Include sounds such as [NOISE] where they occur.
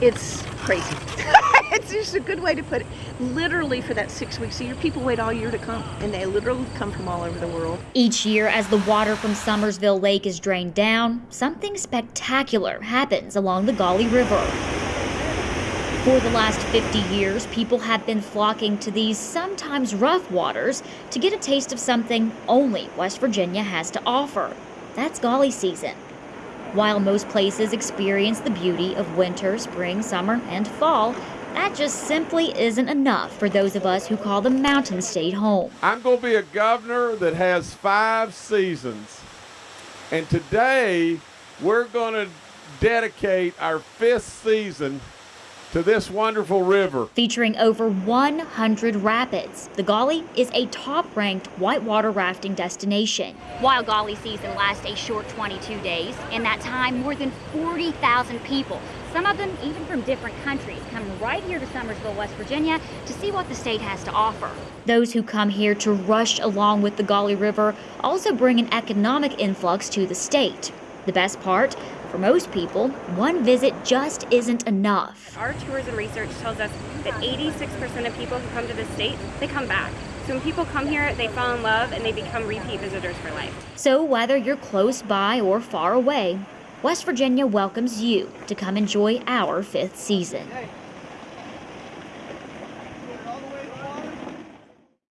It's crazy. [LAUGHS] it's just a good way to put it. Literally for that six weeks a year, people wait all year to come, and they literally come from all over the world. Each year, as the water from Summersville Lake is drained down, something spectacular happens along the Gauley River. For the last 50 years, people have been flocking to these sometimes rough waters to get a taste of something only West Virginia has to offer. That's Gauley season. While most places experience the beauty of winter, spring, summer, and fall, that just simply isn't enough for those of us who call the Mountain State home. I'm going to be a governor that has five seasons. And today, we're going to dedicate our fifth season to this wonderful river. Featuring over 100 rapids, the Gauley is a top ranked whitewater rafting destination. While Gauley season lasts a short 22 days, in that time, more than 40,000 people, some of them even from different countries, come right here to Summersville, West Virginia to see what the state has to offer. Those who come here to rush along with the Gauley River also bring an economic influx to the state. The best part, for most people, one visit just isn't enough. Our tourism research tells us that 86% of people who come to the state, they come back. So when people come here, they fall in love and they become repeat visitors for life. So whether you're close by or far away, West Virginia welcomes you to come enjoy our fifth season.